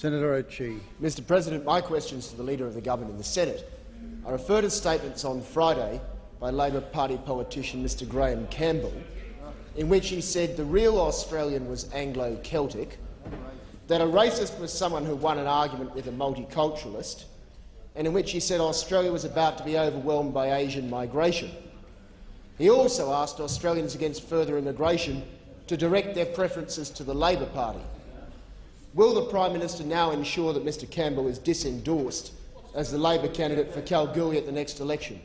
Senator. Mr President, my questions to the Leader of the Government in the Senate. I refer to statements on Friday by Labor Party politician Mr Graham Campbell, in which he said the real Australian was Anglo-Celtic, that a racist was someone who won an argument with a multiculturalist, and in which he said Australia was about to be overwhelmed by Asian migration. He also asked Australians against further immigration to direct their preferences to the Labor Party. Will the Prime Minister now ensure that Mr Campbell is disendorsed as the Labor candidate for Kalgoorlie at the next election?